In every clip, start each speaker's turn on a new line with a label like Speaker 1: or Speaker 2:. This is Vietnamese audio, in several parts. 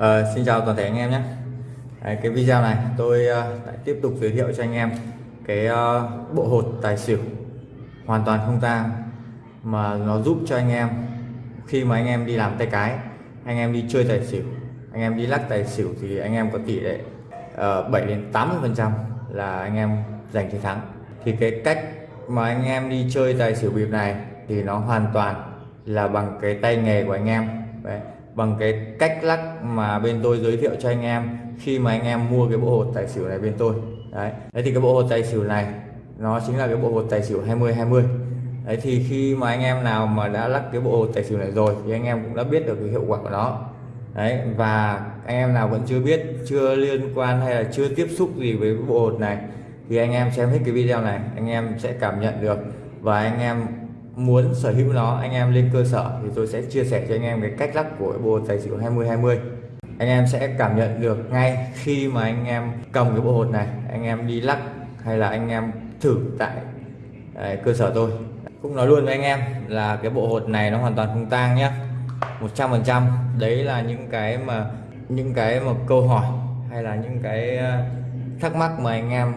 Speaker 1: À, xin chào toàn thể anh em nhé. Đấy, cái video này tôi uh, lại tiếp tục giới thiệu cho anh em cái uh, bộ hột tài xỉu hoàn toàn không tang mà nó giúp cho anh em khi mà anh em đi làm tay cái anh em đi chơi tài xỉu anh em đi lắc tài xỉu thì anh em có tỷ lệ uh, 7 đến 80 phần trăm là anh em giành chiến thắng. Thì cái cách mà anh em đi chơi tài xỉu bịp này thì nó hoàn toàn là bằng cái tay nghề của anh em. Đấy bằng cái cách lắc mà bên tôi giới thiệu cho anh em khi mà anh em mua cái bộ hột tài xỉu này bên tôi. Đấy. Đấy thì cái bộ hột tài xỉu này, nó chính là cái bộ hột tài xỉu 20 20 đấy thì khi mà anh em nào mà đã lắc cái bộ hột tài xỉu này rồi thì anh em cũng đã biết được cái hiệu quả của nó. Đấy, và anh em nào vẫn chưa biết, chưa liên quan hay là chưa tiếp xúc gì với bộ hột này thì anh em xem hết cái video này, anh em sẽ cảm nhận được. Và anh em muốn sở hữu nó anh em lên cơ sở thì tôi sẽ chia sẻ cho anh em cái cách lắc của bộ tài xỉu 20 20 anh em sẽ cảm nhận được ngay khi mà anh em cầm cái bộ hột này anh em đi lắc hay là anh em thử tại đấy, cơ sở tôi. Cũng nói luôn với anh em là cái bộ hột này nó hoàn toàn không tang nhé 100% đấy là những cái mà những cái mà câu hỏi hay là những cái ờ, thắc mắc mà anh em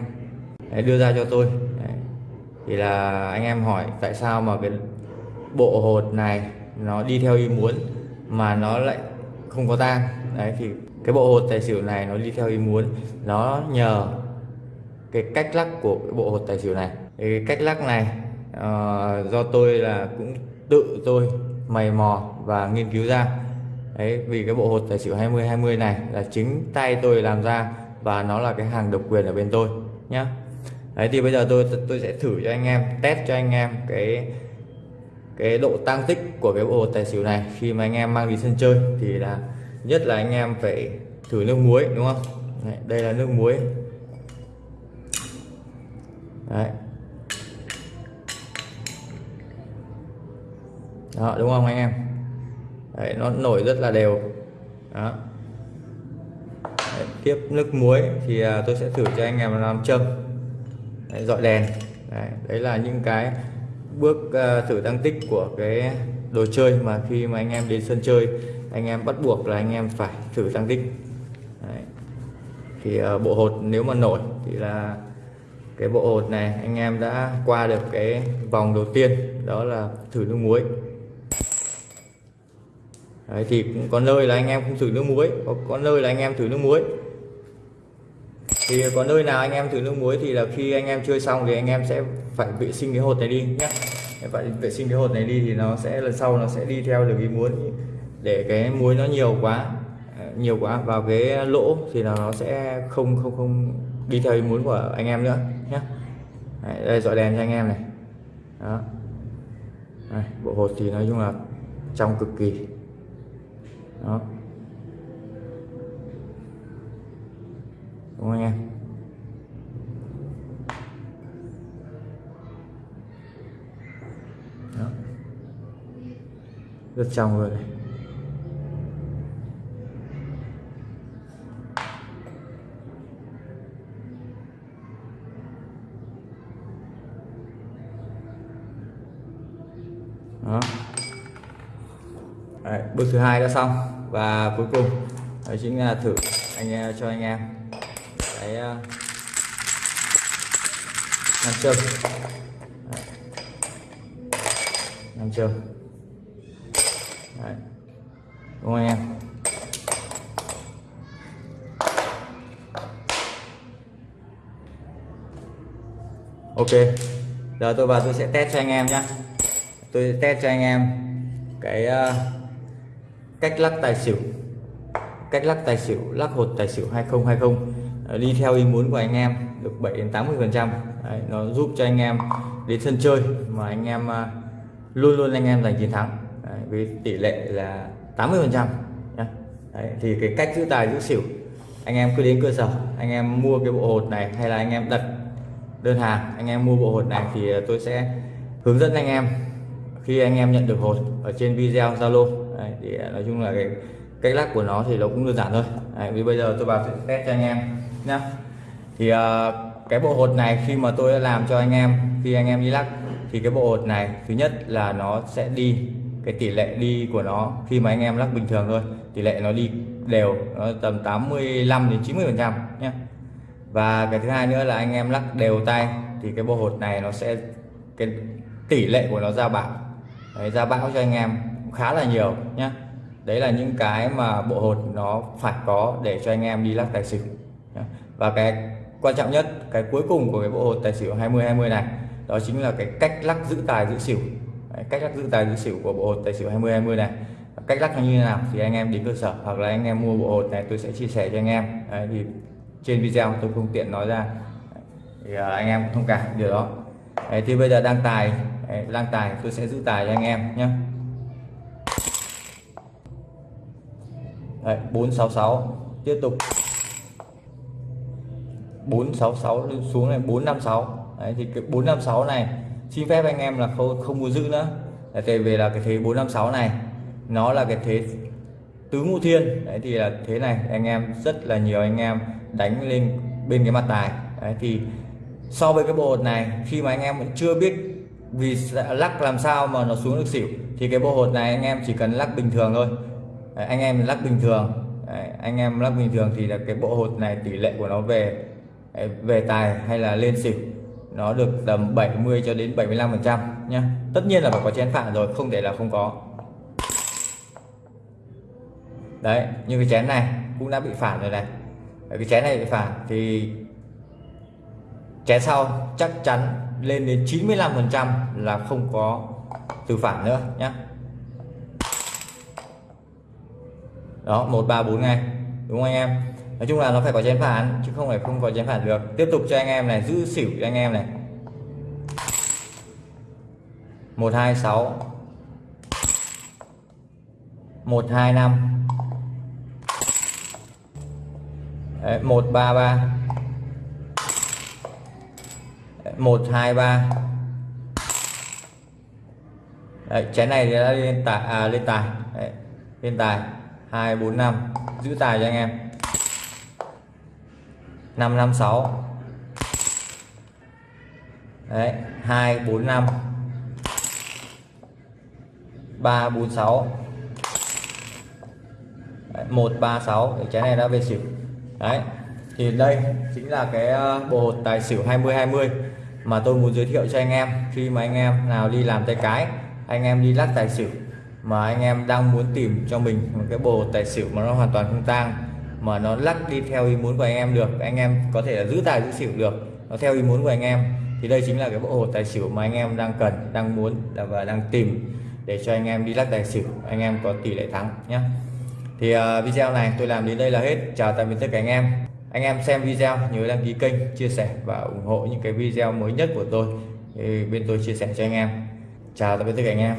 Speaker 1: đưa ra cho tôi thì là anh em hỏi tại sao mà cái bộ hột này nó đi theo ý muốn mà nó lại không có tang. Đấy thì cái bộ hột tài xỉu này nó đi theo ý muốn nó nhờ cái cách lắc của cái bộ hột tài xỉu này. Cái cách lắc này uh, do tôi là cũng tự tôi mày mò và nghiên cứu ra. Đấy vì cái bộ hột tài xỉu 20 20 này là chính tay tôi làm ra và nó là cái hàng độc quyền ở bên tôi nhé đấy thì bây giờ tôi tôi sẽ thử cho anh em test cho anh em cái cái độ tăng tích của cái bộ tài xỉu này. Khi mà anh em mang đi sân chơi thì là nhất là anh em phải thử nước muối đúng không? Đấy, đây là nước muối. Đấy. Đó đúng không anh em? Đấy, nó nổi rất là đều. Đó. Đấy, tiếp nước muối thì à, tôi sẽ thử cho anh em làm châm đấy, dọi đèn. Đấy, đấy là những cái bước uh, thử tăng tích của cái đồ chơi mà khi mà anh em đến sân chơi anh em bắt buộc là anh em phải thử tăng tích. Đấy. thì uh, bộ hột nếu mà nổi thì là cái bộ hột này anh em đã qua được cái vòng đầu tiên đó là thử nước muối. Đấy, thì cũng có nơi là anh em không thử nước muối có, có nơi là anh em thử nước muối thì có nơi nào anh em thử nước muối thì là khi anh em chơi xong thì anh em sẽ phải vệ sinh cái hột này đi nhé phải vệ sinh cái hột này đi thì nó sẽ lần sau nó sẽ đi theo được ý muốn để cái muối nó nhiều quá à, nhiều quá vào cái lỗ thì là nó sẽ không không không đi theo ý muốn của anh em nữa nhé Đấy, đây dọi đèn cho anh em này. Đó. Đây, bộ hột thì nói chung là trong cực kỳ. Đó. Đúng không anh em. Đó. rất trong rồi. Này đó. Đấy, bước thứ hai đã xong. Và cuối cùng đó chính là thử anh ờ, cho anh em cái nam châm nam châm Đấy. đúng không em? Ok. Giờ tôi vào tôi sẽ test cho anh em nhé tôi test cho anh em cái uh, cách lắc tài xỉu. Cách lắc tài xỉu lắc hột tài xỉu 2020 đi theo ý muốn của anh em được 7 đến 80 phần trăm. Nó giúp cho anh em đến sân chơi mà anh em à, luôn luôn anh em giành chiến thắng. Đấy, với tỷ lệ là 80 phần trăm thì cái cách giữ tài giữ xỉu anh em cứ đến cơ sở anh em mua cái bộ hột này hay là anh em đặt đơn hàng anh em mua bộ hột này thì à, tôi sẽ hướng dẫn anh em khi anh em nhận được hột ở trên video Zalo. Thì à, nói chung là cái cách lắc của nó thì nó cũng đơn giản thôi. Đấy, vì bây giờ tôi vào test cho anh em nha thì uh, cái bộ hột này khi mà tôi đã làm cho anh em khi anh em đi lắc thì cái bộ hột này thứ nhất là nó sẽ đi cái tỷ lệ đi của nó khi mà anh em lắc bình thường thôi tỷ lệ nó đi đều nó tầm 85 đến 90 phần trăm nhé và cái thứ hai nữa là anh em lắc đều tay thì cái bộ hột này nó sẽ cái tỷ lệ của nó ra bão. Đấy, ra bão cho anh em khá là nhiều nhé đấy là những cái mà bộ hột nó phải có để cho anh em đi lắc tài xỉu và cái quan trọng nhất cái cuối cùng của cái bộ hột tài xỉu 20 20 này đó chính là cái cách lắc giữ tài giữ xỉu. Đấy, cách lắc giữ tài giữ xỉu của bộ hột tài xỉu 20 20 này. Cách lắc như thế nào thì anh em đến cơ sở hoặc là anh em mua bộ hột này tôi sẽ chia sẻ cho anh em. Đấy, thì trên video tôi không tiện nói ra. Thì à, anh em thông cảm điều đó. Đấy, thì bây giờ đang tài đang tài tôi sẽ giữ tài cho anh em nhé Đấy, 466 tiếp tục. 466 xuống này 456 Đấy, thì cái 456 này xin phép anh em là không không muốn giữ nữa. Là tại vì là cái thế 456 này nó là cái thế tứ ngũ thiên. Đấy, thì là thế này anh em rất là nhiều anh em đánh lên bên cái mặt tài. Đấy, thì so với cái bộ hột này khi mà anh em vẫn chưa biết vì lắc làm sao mà nó xuống được xỉu thì cái bộ hột này anh em chỉ cần lắc bình thường thôi. Đấy, anh em lắc bình thường. Đấy, anh em lắc bình thường thì là cái bộ hột này tỷ lệ của nó về về tài hay là lên xỉu, nó được tầm 70 cho đến 75 phần trăm nhé tất nhiên là phải có chén phản rồi, không thể là không có. Đấy, như cái chén này cũng đã bị phản rồi này. Cái chén này bị phản thì chén sau chắc chắn lên đến 95 phần trăm là không có từ phản nữa nhé đó, một, ba, bốn ngay, đúng không anh em? Nói chung là nó phải có chén phản chứ không phải không có chén phản được. Tiếp tục cho anh em này giữ xỉu cho anh em này. Một hai sáu. Một hai năm. Một ba ba. Một hai ba. Chén này thì đã lên tài à, lên tài. Đấy, lên tài. Hai bốn năm. Giữ tài cho anh em năm năm sáu. Đấy, hai, bốn, năm. Ba, bốn, sáu. Một, ba, sáu. Cái này đã về xỉu. Đấy, thì đây chính là cái ờ, bộ hột tài xỉu 2020 mà tôi muốn giới thiệu cho anh em. Khi mà anh em nào đi làm tay cái, anh em đi lắc tài xỉu mà anh em đang muốn tìm cho mình một cái bộ tài xỉu mà nó hoàn toàn không tang mà nó lắc đi theo ý muốn của anh em được. Anh em có thể là giữ tài giữ xỉu được. Nó theo ý muốn của anh em. Thì đây chính là cái bộ hồ tài xỉu mà anh em đang cần đang muốn và đang tìm để cho anh em đi lắc tài xỉu. Anh em có tỷ lệ thắng nhé thì uh, video này tôi làm đến đây là hết. Chào tạm biệt tất cả anh em. Anh em xem video nhớ đăng ký kênh chia sẻ và ủng hộ những cái video mới nhất của tôi. Thì bên tôi chia sẻ cho anh em. Chào tạm biệt tất cả anh em.